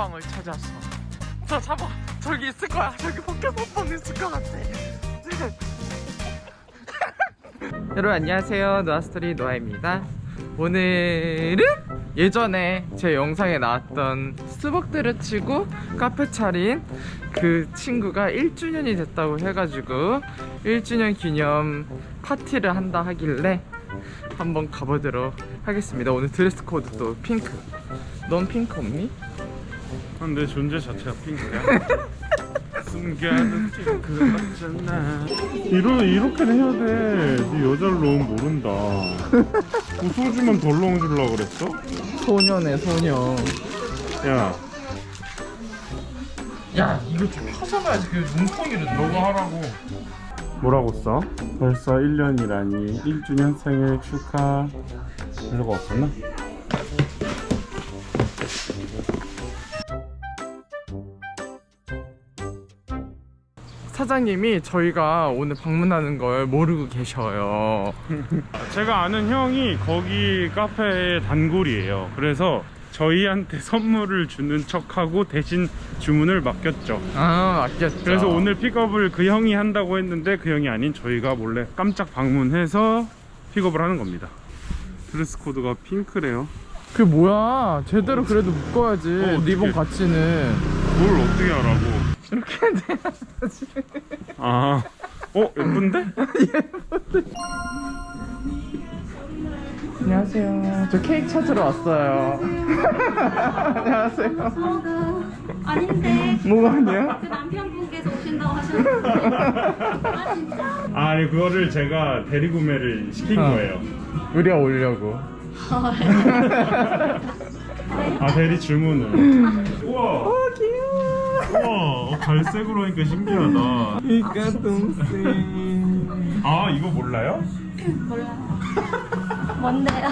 먹방을 찾아서. 저 잡아 저기 있을 거야. 저기 포켓몬빵 있을 것 같아. 여러분 안녕하세요. 노아스토리 노아입니다. 오늘은 예전에 제 영상에 나왔던 스벅 때려치고 카페 차린 그 친구가 1주년이 됐다고 해가지고 1주년 기념 파티를 한다 하길래 한번 가보도록 하겠습니다. 오늘 드레스 코드도 핑크. 넌 핑크 없니? 난내 존재 자체가 핑크야. 숨겨둔 핑크 같잖아. 이러 이렇게는 해야 돼. 네 여자를 넣으면 모른다. 뭐 소주만 덜 넣어주려고 그랬어? 소녀네 소녀 야, 야 이거 좀 하잖아야지 그 눈통이를 너가 하라고. 뭐라고 써? 벌써 1년이라니 1주년 생일 축하. 별거 없었나? 사장님이 저희가 오늘 방문하는 걸 모르고 계셔요 제가 아는 형이 거기 카페의 단골이에요. 그래서 저희한테 선물을 주는 척하고 대신 주문을 맡겼죠. 아 아꼈죠 그래서 오늘 픽업을 그 형이 한다고 했는데 그 형이 아닌 저희가 몰래 깜짝 방문해서 픽업을 하는 겁니다. 드레스 코드가 핑크래요. 그게 뭐야 제대로 그래도 묶어야지 어. 리본 같이는 뭘 어떻게 하라고? 이렇게 돼야지 아, 어 예쁜데? 안녕하세요 저 케이크 찾으러 왔어요 안녕하세요 아닌데 뭐가 아니야? 그 남편분께서 오신다고 하셨는데 아 진짜? 아, 아니, 그거를 제가 대리구매를 시킨 어. 거예요. 우리가 오려고 아 대리 주문을. 우와. 어 우와, 갈색으로 하니까 신기하다. 이까 동생 아, 이거 몰라요? 몰라요 뭔데요?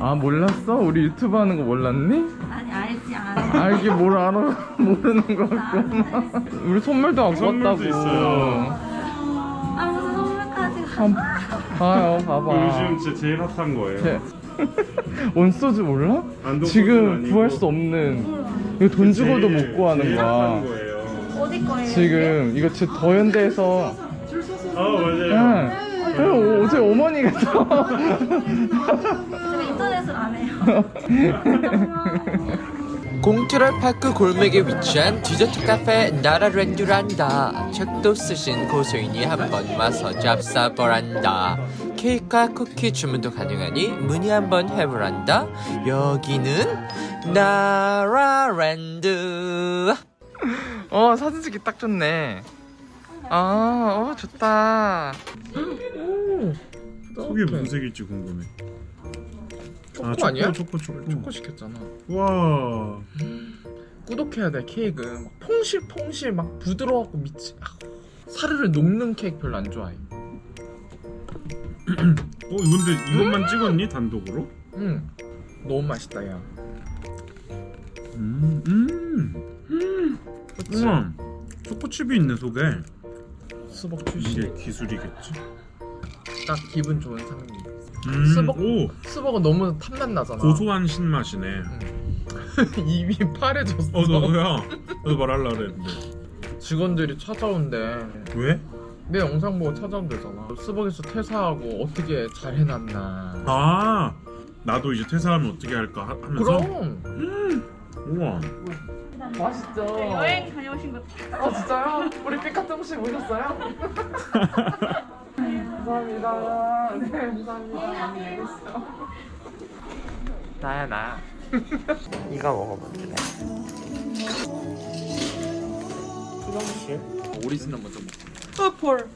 아 몰랐어? 우리 유튜브 하는 거 몰랐니? 아니 알지 알아 알기 뭘 알아 모르는 거 같구만 우리 선물도 갖고 선물도 왔다고 있어요. 아 무슨 선물까지 한, 봐요 봐봐 요즘 진짜 제일 핫한 거예요. 제- 온소주 몰라? 지금. 구할 수 없는 이거 돈 주고도 못 구하는 거야. 어디 거예요? 지금 이거 지금 더현대에서 아 맞아요. 응. 그리고 어제 어머니가 또 제가 인터넷을 안 해요 공트럴 파크 골목에 위치한 디저트 카페 나라랜드란다 책도 쓰신 고소인이 한번 와서 잡사보란다 케이크와 쿠키 주문도 가능하니 문의 한번 해보란다 여기는 나라랜드 어 사진 찍기 딱 좋네 아 어 좋다 속이 무슨 색일지 궁금해. 초코 아 니야? 초코 초코. 초코 시켰잖아 와. 꾸덕해야 돼 케이크 막 퐁실퐁실 막 부드러워갖고 미치 아, 사르르 녹는 케이크 별로 안 좋아해 어 근데 이것만 찍었니 단독으로? 응 너무 맛있다 야 음. 음. 그치? 우와. 초코칩이 있네 속에. 수박 출시 이게 기술이겠지. 딱 기분 좋은 상미 음. 수박- 오 수박은 너무 탐맛 나잖아 고소한 신맛이네. 입이 파래졌어 어 너야. 너도 말할라 그랬는데. 직원들이 찾아온대 왜? 내 영상 보고 찾아온대잖아 수박에서 퇴사하고 어떻게 잘 해놨나 아 나도 이제 퇴사하면 어떻게 할까 하- 하면서. 그럼 우와. 맛있죠 여행 다녀오신 거어 진짜요? 우리 피카통씨 오셨어요? 감사합니다 네 감사합니다 안녕히 계세요 나야 나 이거 먹어볼래 수정 씨. 오리지널 먼저 먹 어폴음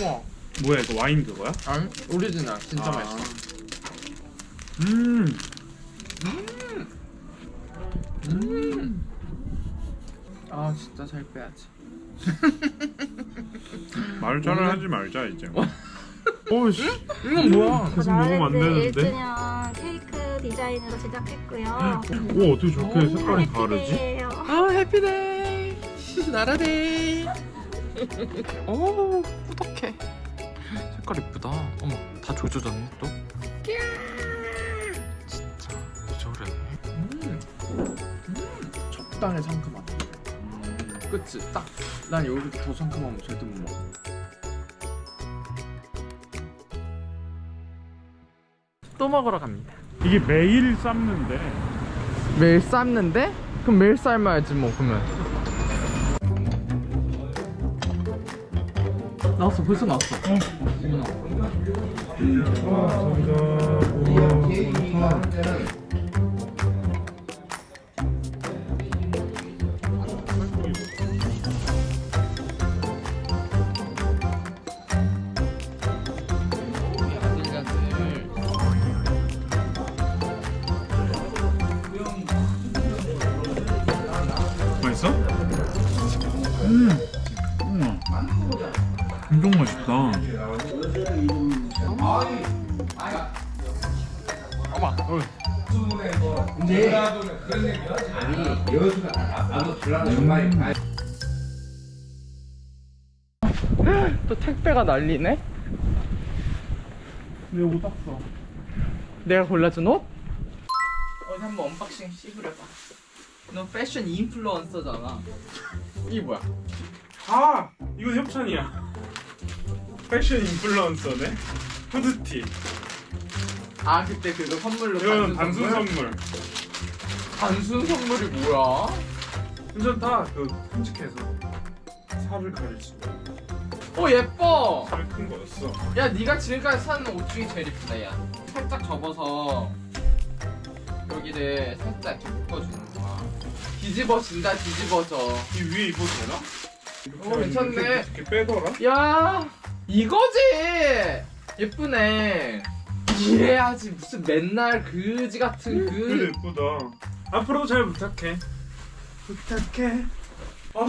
우와 뭐야 이거 와인 그거야? 아니 오리지널 진짜 아. 맛있어 음. 아 진짜 잘 빼야지 말잘을 하지 말자 이제. 오씨. 이건 뭐야 계속 먹으면 안 되는데. 1주년 케이크 디자인으로 제작했고요 오 어떻게 저렇게 색깔이 다르지? 아 해피데이 나라데이 오 꾸덕해 색깔 이쁘다 어머 다 조져졌네 또 저래. 음, 음, 적당히 상큼하다. 그치? 딱난 여기서 더 상큼하면 절대 못 먹어. 또 먹으러 갑니다. 이게 매일 삶는데 매일 삶는데? 그럼 매일 삶아야지 뭐 그러면. 나왔어 벌써 나왔어. 맛있어? 엄청 맛있다. 또 택배가 난리네? 내옷 땄어. 내가 골라준 옷? 어디 한번 언박싱 씹으려봐 너 패션 인플루언서잖아 이게 뭐야? 아, 이건 협찬이야. 패션 인플루언서네. 후드티. 아 그때 그거 선물로 이거는 단순 선물. 단순 선물이 뭐야? 괜찮다. 그 끔찍해서 살을 가릴 수 있는 어 예뻐 살이 큰 거였어. 야 네가 지금까지 산 옷 중에 제일 예쁘다 야 살짝 접어서 여기를 살짝 묶어주는 거야 뒤집어진다 뒤집어져 이 위에 입어도 되나? 이렇게 어, 괜찮네. 이렇게 빼더라? 야 이거지 예쁘네 이래야지 무슨 맨날 그지 같은 그래 그 예쁘다. 앞으로도 잘 부탁해. 부탁해. 아,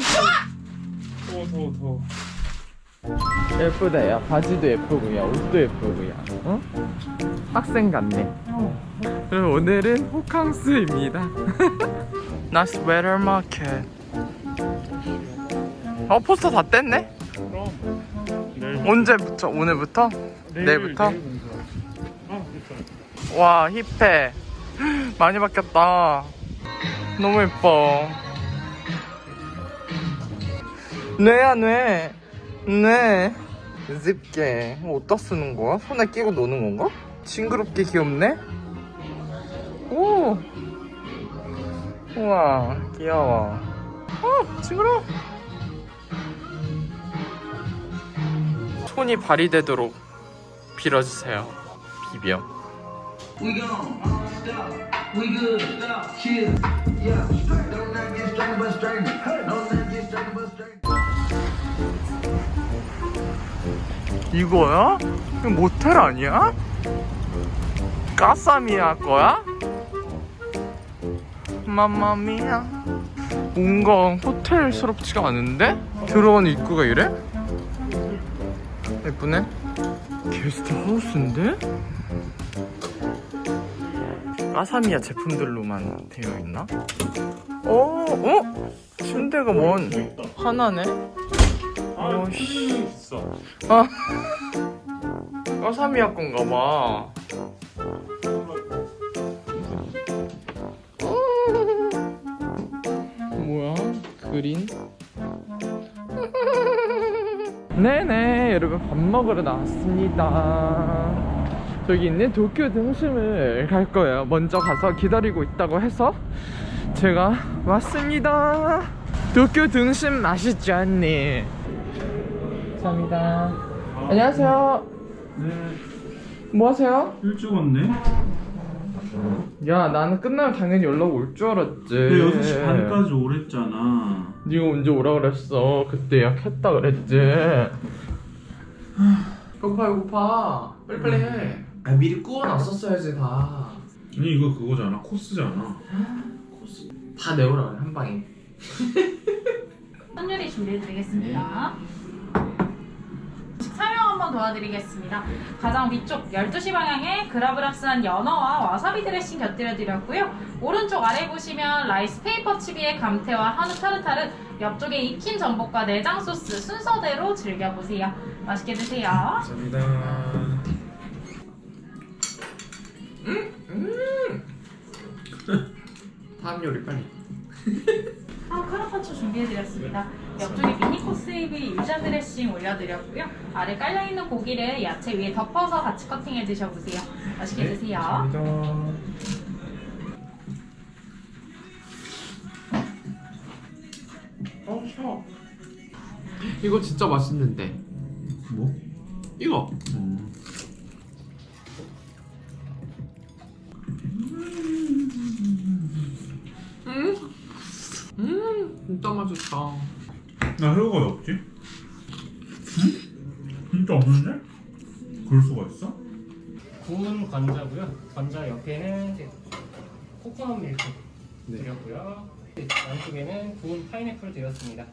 더워 더워 더워. 예쁘다 야 바지도 예쁘고 야 옷도 예쁘고 야 어? 학생 같네 그럼 오늘은 호캉스입니다 나 스 웨터 마켓 어 포스터 다 뗐네? 언제부터? 오늘부터? 내일, 공사. 아 그렇죠. 와 힙해 많이 바뀌었다 너무 예뻐 뇌야 뇌 뇌. 집게 어디다 쓰는 거야? 손에 끼고 노는 건가? 징그럽게 귀엽네? 오 우와 귀여워 어 징그러워 손이 발휘되도록 빌어주세요 비벼 uh. 이거야? 이거 모텔 아니야? 까사미야 거야? 맘마미야 뭔가 호텔스럽지가 않은데? 들어온 입구가 이래? 예쁘네 게스트 하우스인데? 까사미야 제품들로만 되어 있나? 어? 어? 침대가 뭔 하나네? 아 어, 있어. 아 까사미야 건가 봐. 뭐야? 그린? 네네 여러분 밥 먹으러 나왔습니다. 저기 있는 도쿄 등심을 갈 거예요. 먼저 가서 기다리고 있다고 해서 제가 왔습니다. 도쿄 등심 맛있지 않니? 감사합니다. 안녕하세요. 네. 뭐 하세요? 일찍 왔네. 야 나는 끝나면 당연히 연락 올 줄 알았지. 근데 6시 반까지 오랬잖아. 네가 언제 오라 그랬어? 그때 예약했다 그랬지. 배고파 배고파. 빨리빨리 해. 아 미리 구워놨었어야지 다. 아니 이거 그거잖아. 코스잖아. 코스 다 내오라 그래 한 방에. 선율이 준비해드리겠습니다. 설명 한번 도와드리겠습니다. 가장 위쪽 12시 방향에 gravlax한 연어와 와사비 드레싱 곁들여드렸고요. 오른쪽 아래 보시면 라이스 페이퍼 칩의 감태와 한우 타르타르, 옆쪽에 익힌 전복과 내장 소스 순서대로 즐겨보세요. 맛있게 드세요. 감사합니다. 다음 요리 빨리. 한우 카르파초 준비해드렸습니다. 옆쪽에 미니 코스이비 유자 드레싱 올려드렸고요. 아래 깔려있는 고기를 야채 위에 덮어서 같이 커팅해 드셔보세요. 맛있게 드세요. 감사합니다. 어, 셔. 이거 진짜 맛있는데. 뭐? 이거. 음. 음, 진짜 맛있다. 나 새우가 왜 없지? 응? 진짜 없는데? 그럴 수가 있어? 구운 관자고요. 관자 옆에는 이제 코코넛 밀크 네. 드렸고요. 안쪽에는 구운 파인애플 드렸습니다.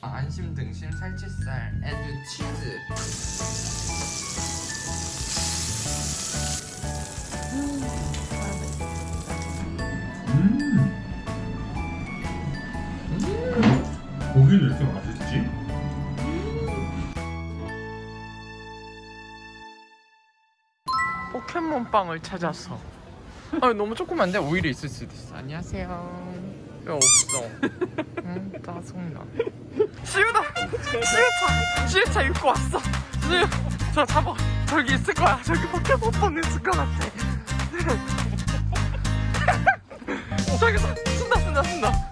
안심 등심 살치살 and 치즈 고기는 이렇게 맛있지? 포켓몬빵을 찾았어. 아 너무 조그만데 오히려 있을 수도 있어. 안녕하세요. 왜 없어? 응 짜증나. 시우다. 시우차. 시우차 입고 왔어. 시우. 저 잡아. 저기 있을 거야. 저기 포켓몬빵 있을 것 같아. 저기 서 쓴다 쓴다 쓴다.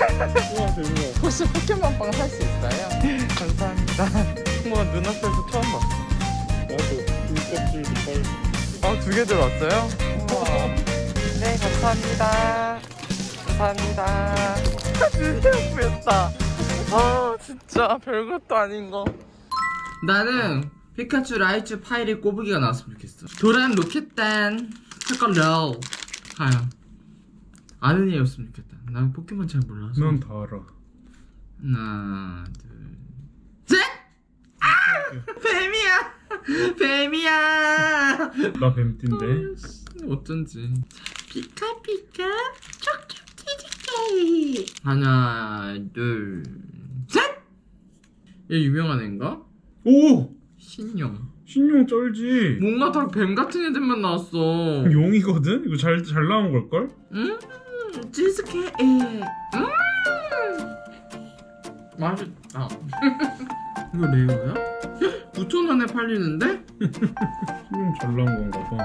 우와 대박 혹시 포켓몬빵 살 수 있어요? 감사합니다. 뭐 눈앞에서 처음 봤어. 나도 눈껍질도 빨 아, 두 개 들어왔어요? 우와. 네, 감사합니다. 감사합니다. 드디어 구했다. 아, 진짜 별것도 아닌 거. 나는 피카츄 라이츄 파이리 꼬부기가 나왔으면 좋겠어. 도란 로켓단 초콜릿. 하야. 아는 애였으면 좋겠다. 난 포켓몬 잘 몰라서. 넌 다 알아 하나, 둘, 셋! 아! 뱀이야! 뱀이야! 나 뱀띠인데 어쩐지. 피카 피카 쪽쪽 치즈케이크. 하나, 둘, 셋! 얘 유명한 애인가? 오! 신용. 신용 쩔지 뭔가 다 뱀 같은 애들만 나왔어. 용이거든? 이거 잘, 잘 나온 걸걸? 음, 치즈케이크. 음. 맛있다. 이거 레어야? 9,000원에 팔리는데? 신용 잘 나온 건가 봐